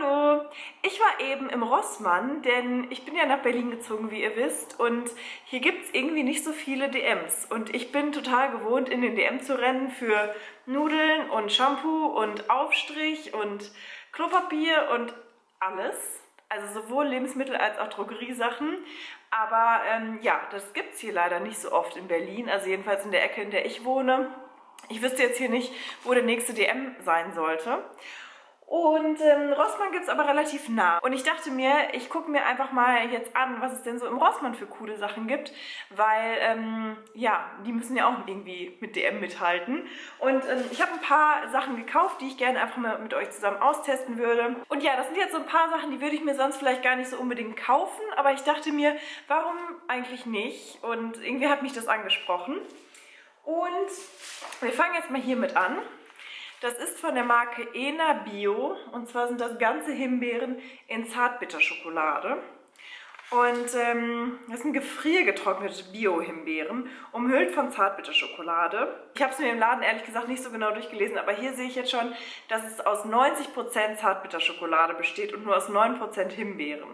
Hallo! Ich war eben im Rossmann, denn ich bin ja nach Berlin gezogen, wie ihr wisst. Und hier gibt es irgendwie nicht so viele DMs. Und ich bin total gewohnt, in den DM zu rennen für Nudeln und Shampoo und Aufstrich und Klopapier und alles. Also sowohl Lebensmittel als auch Drogeriesachen. Aber ähm, ja, das gibt es hier leider nicht so oft in Berlin. Also jedenfalls in der Ecke, in der ich wohne. Ich wüsste jetzt hier nicht, wo der nächste DM sein sollte. Und ähm, Rossmann gibt es aber relativ nah. Und ich dachte mir, ich gucke mir einfach mal jetzt an, was es denn so im Rossmann für coole Sachen gibt. Weil, ähm, ja, die müssen ja auch irgendwie mit DM mithalten. Und ähm, ich habe ein paar Sachen gekauft, die ich gerne einfach mal mit euch zusammen austesten würde. Und ja, das sind jetzt so ein paar Sachen, die würde ich mir sonst vielleicht gar nicht so unbedingt kaufen. Aber ich dachte mir, warum eigentlich nicht? Und irgendwie hat mich das angesprochen. Und wir fangen jetzt mal hiermit an. Das ist von der Marke Ena Bio und zwar sind das ganze Himbeeren in Zartbitterschokolade. Und ähm, das sind gefriergetrocknete Bio-Himbeeren, umhüllt von Zartbitterschokolade. Ich habe es mir im Laden ehrlich gesagt nicht so genau durchgelesen, aber hier sehe ich jetzt schon, dass es aus 90% Zartbitterschokolade besteht und nur aus 9% Himbeeren.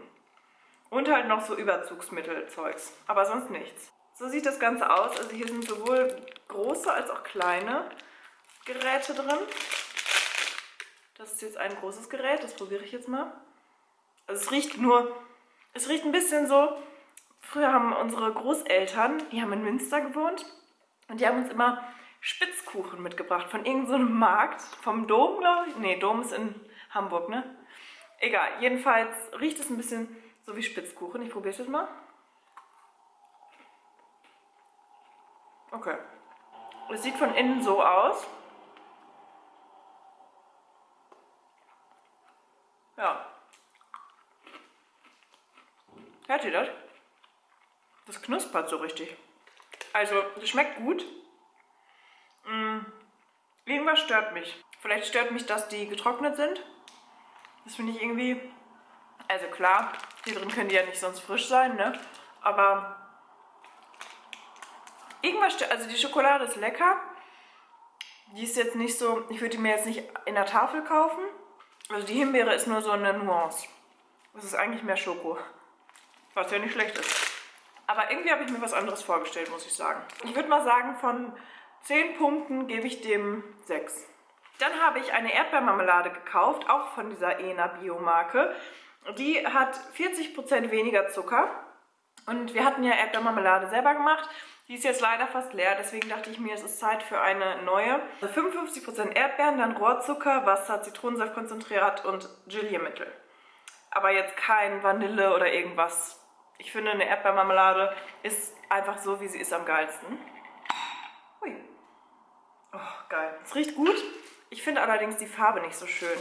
Und halt noch so Überzugsmittelzeugs, aber sonst nichts. So sieht das Ganze aus. Also hier sind sowohl große als auch kleine Geräte drin. Das ist jetzt ein großes Gerät, das probiere ich jetzt mal. Also es riecht nur, es riecht ein bisschen so, früher haben unsere Großeltern, die haben in Münster gewohnt und die haben uns immer Spitzkuchen mitgebracht von irgendeinem so Markt, vom Dom, glaube ich. Ne, Dom ist in Hamburg, ne? Egal, jedenfalls riecht es ein bisschen so wie Spitzkuchen. Ich probiere es jetzt mal. Okay. Es sieht von innen so aus. Ja. Hört ihr das? Das knuspert so richtig. Also, das schmeckt gut. Mmh. Irgendwas stört mich. Vielleicht stört mich, dass die getrocknet sind. Das finde ich irgendwie... Also klar, hier drin können die ja nicht sonst frisch sein, ne? Aber irgendwas stört... Also die Schokolade ist lecker. Die ist jetzt nicht so... Ich würde die mir jetzt nicht in der Tafel kaufen. Also die Himbeere ist nur so eine Nuance. Das ist eigentlich mehr Schoko. Was ja nicht schlecht ist. Aber irgendwie habe ich mir was anderes vorgestellt, muss ich sagen. Ich würde mal sagen, von 10 Punkten gebe ich dem 6. Dann habe ich eine Erdbeermarmelade gekauft, auch von dieser ENA Biomarke. Die hat 40% weniger Zucker. Und wir hatten ja Erdbeermarmelade selber gemacht. Die ist jetzt leider fast leer, deswegen dachte ich mir, es ist Zeit für eine neue. 55% Erdbeeren, dann Rohrzucker, Wasser, Zitronensaftkonzentrat und Geliermittel. Aber jetzt kein Vanille oder irgendwas. Ich finde, eine Erdbeermarmelade ist einfach so, wie sie ist, am geilsten. Hui. Oh, geil. Es riecht gut. Ich finde allerdings die Farbe nicht so schön.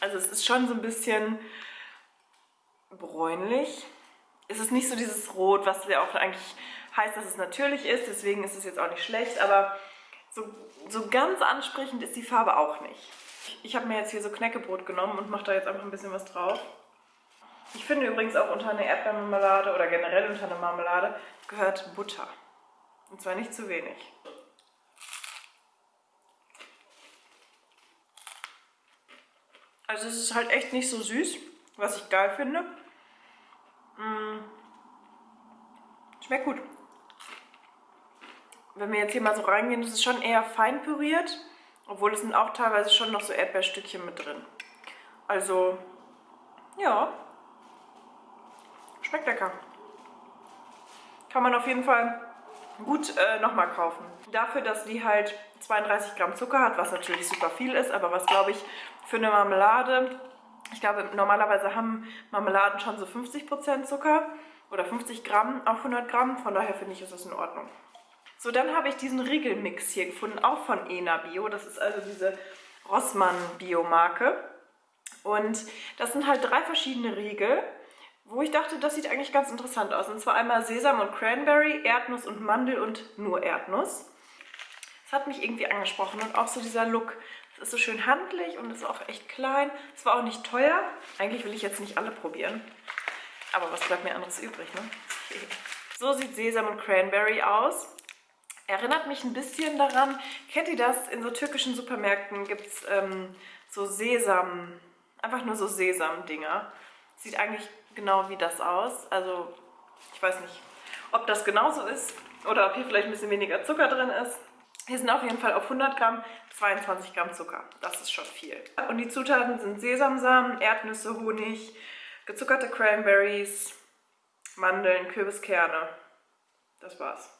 Also es ist schon so ein bisschen bräunlich. Es ist nicht so dieses Rot, was wir auch eigentlich heißt, dass es natürlich ist, deswegen ist es jetzt auch nicht schlecht, aber so, so ganz ansprechend ist die Farbe auch nicht. Ich habe mir jetzt hier so Knäckebrot genommen und mache da jetzt einfach ein bisschen was drauf. Ich finde übrigens auch unter eine Erdbeermarmelade oder generell unter eine Marmelade gehört Butter. Und zwar nicht zu wenig. Also es ist halt echt nicht so süß, was ich geil finde. Mmh. Schmeckt gut wenn wir jetzt hier mal so reingehen, ist schon eher fein püriert, obwohl es sind auch teilweise schon noch so Erdbeerstückchen mit drin. Also, ja, schmeckt lecker. Kann man auf jeden Fall gut äh, nochmal kaufen. Dafür, dass die halt 32 Gramm Zucker hat, was natürlich super viel ist, aber was glaube ich für eine Marmelade, ich glaube normalerweise haben Marmeladen schon so 50% Zucker oder 50 Gramm auf 100 Gramm, von daher finde ich, ist das in Ordnung. So, dann habe ich diesen Riegelmix hier gefunden, auch von Ena Bio. Das ist also diese Rossmann Bio-Marke. Und das sind halt drei verschiedene Riegel, wo ich dachte, das sieht eigentlich ganz interessant aus. Und zwar einmal Sesam und Cranberry, Erdnuss und Mandel und nur Erdnuss. Das hat mich irgendwie angesprochen und auch so dieser Look. Das ist so schön handlich und ist auch echt klein. Es war auch nicht teuer. Eigentlich will ich jetzt nicht alle probieren. Aber was bleibt mir anderes übrig, ne? So sieht Sesam und Cranberry aus. Erinnert mich ein bisschen daran, kennt ihr das? In so türkischen Supermärkten gibt es ähm, so Sesam, Einfach nur so Sesam-Dinger. Sieht eigentlich genau wie das aus. Also ich weiß nicht, ob das genauso ist oder ob hier vielleicht ein bisschen weniger Zucker drin ist. Hier sind auf jeden Fall auf 100 Gramm 22 Gramm Zucker. Das ist schon viel. Und die Zutaten sind Sesamsamen, Erdnüsse, Honig, gezuckerte Cranberries, Mandeln, Kürbiskerne. Das war's.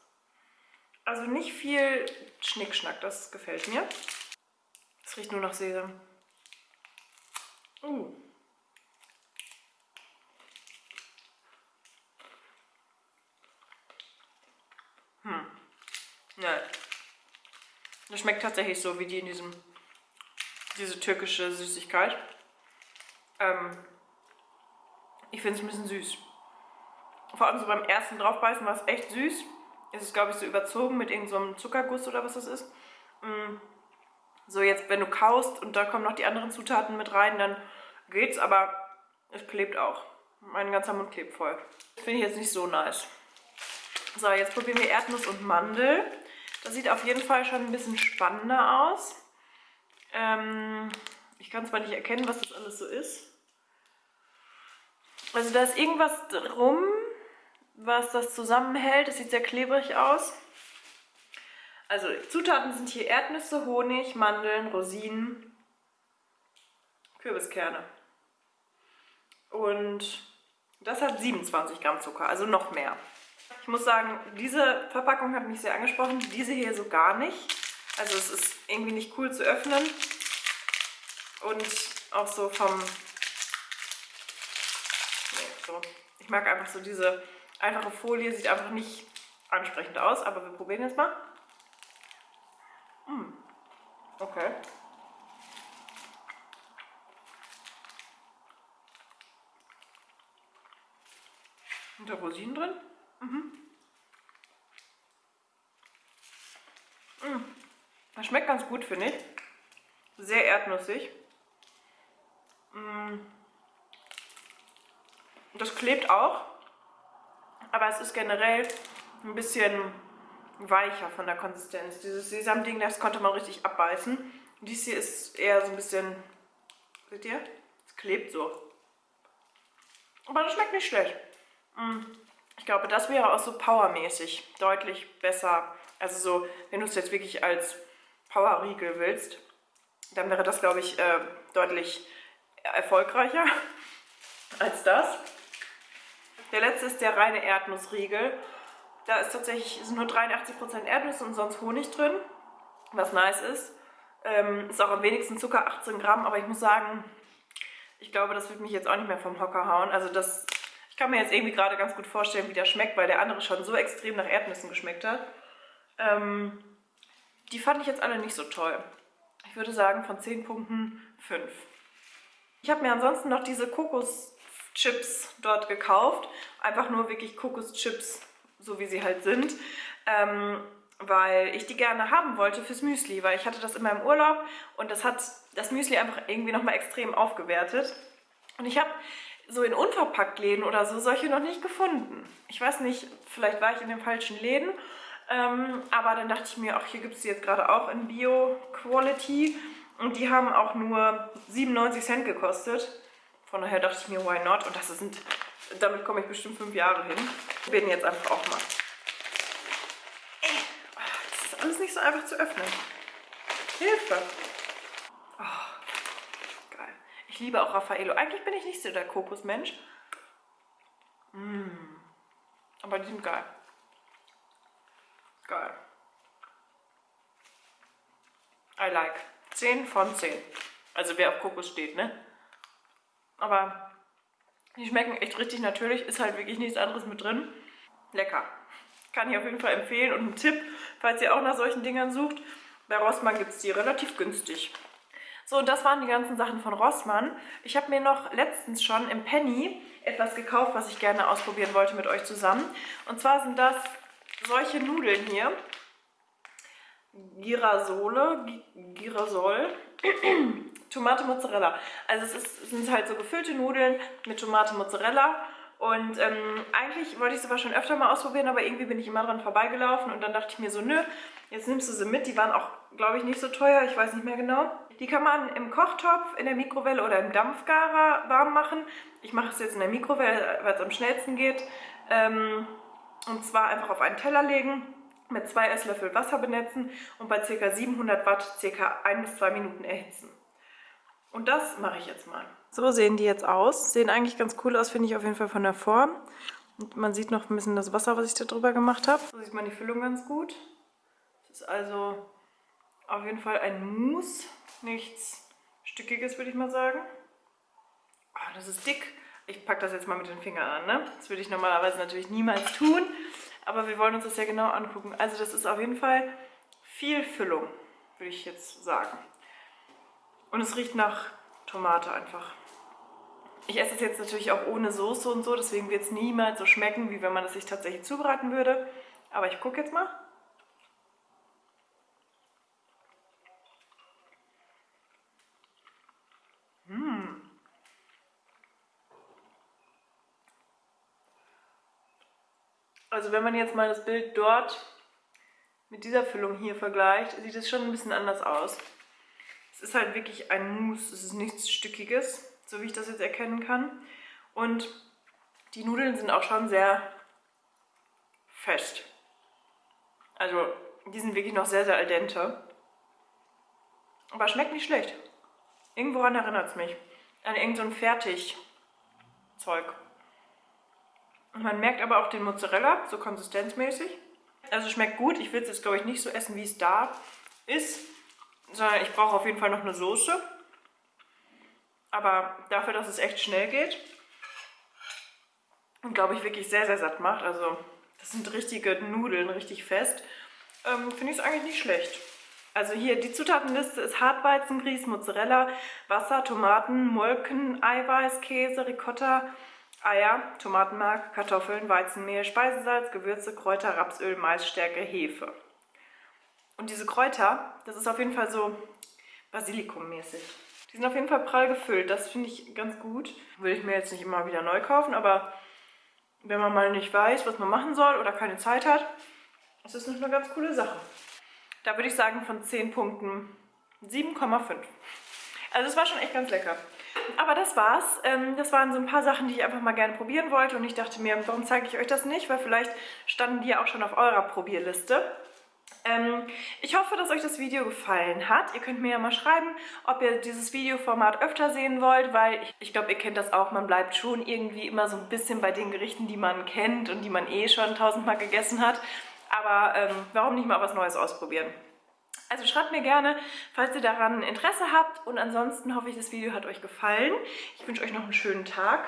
Also nicht viel Schnickschnack, das gefällt mir. Es riecht nur nach Sesam. Uh. Hm. Nein. Das schmeckt tatsächlich so wie die in diesem, diese türkische Süßigkeit. Ähm, ich finde es ein bisschen süß. Vor allem so beim ersten draufbeißen war es echt süß. Es ist, glaube ich, so überzogen mit irgendeinem so Zuckerguss oder was das ist. Mm. So, jetzt, wenn du kaust und da kommen noch die anderen Zutaten mit rein, dann geht's, aber es klebt auch. Mein ganzer Mund klebt voll. Finde ich jetzt nicht so nice. So, jetzt probieren wir Erdnuss und Mandel. Das sieht auf jeden Fall schon ein bisschen spannender aus. Ähm, ich kann zwar nicht erkennen, was das alles so ist. Also da ist irgendwas drum, was das zusammenhält. Das sieht sehr klebrig aus. Also Zutaten sind hier Erdnüsse, Honig, Mandeln, Rosinen, Kürbiskerne. Und das hat 27 Gramm Zucker, also noch mehr. Ich muss sagen, diese Verpackung hat mich sehr angesprochen, diese hier so gar nicht. Also es ist irgendwie nicht cool zu öffnen. Und auch so vom... So. Ich mag einfach so diese einfache Folie, sieht einfach nicht ansprechend aus, aber wir probieren jetzt mal. Hm. Okay. Sind da Rosinen drin? Mhm. Mmh. Das schmeckt ganz gut, finde ich. Sehr erdnussig. Mmh. Das klebt auch, aber es ist generell ein bisschen weicher von der Konsistenz. Dieses Sesamding, das konnte man richtig abbeißen. Dies hier ist eher so ein bisschen, seht ihr? Es klebt so. Aber das schmeckt nicht schlecht. Mmh. Ich glaube, das wäre auch so powermäßig deutlich besser. Also so, wenn du es jetzt wirklich als Powerriegel willst, dann wäre das, glaube ich, äh, deutlich erfolgreicher als das. Der letzte ist der reine Erdnussriegel. Da ist tatsächlich sind nur 83% Erdnüsse und sonst Honig drin, was nice ist. Ähm, ist auch am wenigsten Zucker, 18 Gramm, aber ich muss sagen, ich glaube, das wird mich jetzt auch nicht mehr vom Hocker hauen. Also das kann mir jetzt irgendwie gerade ganz gut vorstellen, wie der schmeckt, weil der andere schon so extrem nach Erdnüssen geschmeckt hat. Ähm, die fand ich jetzt alle nicht so toll. Ich würde sagen, von 10 Punkten 5. Ich habe mir ansonsten noch diese Kokoschips dort gekauft. Einfach nur wirklich Kokoschips, so wie sie halt sind. Ähm, weil ich die gerne haben wollte fürs Müsli, weil ich hatte das in meinem Urlaub und das hat das Müsli einfach irgendwie nochmal extrem aufgewertet. Und ich habe so in Unverpacktläden oder so solche noch nicht gefunden. Ich weiß nicht, vielleicht war ich in den falschen Läden, ähm, aber dann dachte ich mir, ach, hier gibt es die jetzt gerade auch in Bio-Quality und die haben auch nur 97 Cent gekostet. Von daher dachte ich mir, why not? Und das sind, damit komme ich bestimmt fünf Jahre hin. Ich bin jetzt einfach auch mal. Das ist alles nicht so einfach zu öffnen. Hilfe! Ich liebe auch Raffaello. Eigentlich bin ich nicht so der Kokosmensch. Mmh. Aber die sind geil. Geil. I like. 10 von 10. Also wer auf Kokos steht, ne? Aber die schmecken echt richtig natürlich. Ist halt wirklich nichts anderes mit drin. Lecker. Kann ich auf jeden Fall empfehlen. Und ein Tipp, falls ihr auch nach solchen Dingern sucht. Bei Rossmann gibt es die relativ günstig. So, das waren die ganzen Sachen von Rossmann. Ich habe mir noch letztens schon im Penny etwas gekauft, was ich gerne ausprobieren wollte mit euch zusammen. Und zwar sind das solche Nudeln hier. Girasole, Girasol, Tomate Mozzarella. Also es, ist, sind halt so gefüllte Nudeln mit Tomate Mozzarella. Und ähm, eigentlich wollte ich es aber schon öfter mal ausprobieren, aber irgendwie bin ich immer dran vorbeigelaufen und dann dachte ich mir so, nö, jetzt nimmst du sie mit. Die waren auch, glaube ich, nicht so teuer, ich weiß nicht mehr genau. Die kann man im Kochtopf, in der Mikrowelle oder im Dampfgarer warm machen. Ich mache es jetzt in der Mikrowelle, weil es am schnellsten geht. Ähm, und zwar einfach auf einen Teller legen, mit zwei Esslöffel Wasser benetzen und bei ca. 700 Watt ca. 1 bis 2 Minuten erhitzen. Und das mache ich jetzt mal. So sehen die jetzt aus. Sehen eigentlich ganz cool aus, finde ich auf jeden Fall von der Form. Und man sieht noch ein bisschen das Wasser, was ich da drüber gemacht habe. So sieht man die Füllung ganz gut. Das ist also auf jeden Fall ein Mousse. Nichts Stückiges, würde ich mal sagen. Oh, das ist dick. Ich packe das jetzt mal mit den Fingern an. Ne? Das würde ich normalerweise natürlich niemals tun. Aber wir wollen uns das ja genau angucken. Also das ist auf jeden Fall viel Füllung, würde ich jetzt sagen. Und es riecht nach Tomate einfach. Ich esse es jetzt natürlich auch ohne Soße und so, deswegen wird es niemals so schmecken, wie wenn man es sich tatsächlich zubereiten würde. Aber ich gucke jetzt mal. Mmh. Also wenn man jetzt mal das Bild dort mit dieser Füllung hier vergleicht, sieht es schon ein bisschen anders aus. Es ist halt wirklich ein Mousse, es ist nichts Stückiges, so wie ich das jetzt erkennen kann. Und die Nudeln sind auch schon sehr fest. Also die sind wirklich noch sehr, sehr al dente. Aber schmeckt nicht schlecht. Irgendworan erinnert es mich. An irgendein so Fertigzeug. Man merkt aber auch den Mozzarella, so konsistenzmäßig. Also schmeckt gut. Ich will es jetzt, glaube ich, nicht so essen, wie es da ist. Sondern ich brauche auf jeden Fall noch eine Soße. Aber dafür, dass es echt schnell geht und, glaube ich, wirklich sehr, sehr satt macht. Also das sind richtige Nudeln, richtig fest. Ähm, Finde ich es eigentlich nicht schlecht. Also hier, die Zutatenliste ist Hartweizengrieß, Mozzarella, Wasser, Tomaten, Molken, Eiweiß, Käse, Ricotta, Eier, Tomatenmark, Kartoffeln, Weizenmehl, Speisesalz, Gewürze, Kräuter, Rapsöl, Maisstärke, Hefe. Und diese Kräuter, das ist auf jeden Fall so Basilikum-mäßig. Die sind auf jeden Fall prall gefüllt, das finde ich ganz gut. Will ich mir jetzt nicht immer wieder neu kaufen, aber wenn man mal nicht weiß, was man machen soll oder keine Zeit hat, ist das eine ganz coole Sache. Da würde ich sagen von 10 Punkten 7,5. Also es war schon echt ganz lecker. Aber das war's. Ähm, das waren so ein paar Sachen, die ich einfach mal gerne probieren wollte. Und ich dachte mir, warum zeige ich euch das nicht? Weil vielleicht standen die ja auch schon auf eurer Probierliste. Ähm, ich hoffe, dass euch das Video gefallen hat. Ihr könnt mir ja mal schreiben, ob ihr dieses Videoformat öfter sehen wollt, weil ich, ich glaube, ihr kennt das auch. Man bleibt schon irgendwie immer so ein bisschen bei den Gerichten, die man kennt und die man eh schon tausendmal gegessen hat. Aber ähm, warum nicht mal was Neues ausprobieren? Also schreibt mir gerne, falls ihr daran Interesse habt. Und ansonsten hoffe ich, das Video hat euch gefallen. Ich wünsche euch noch einen schönen Tag.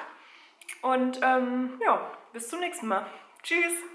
Und ähm, ja, bis zum nächsten Mal. Tschüss!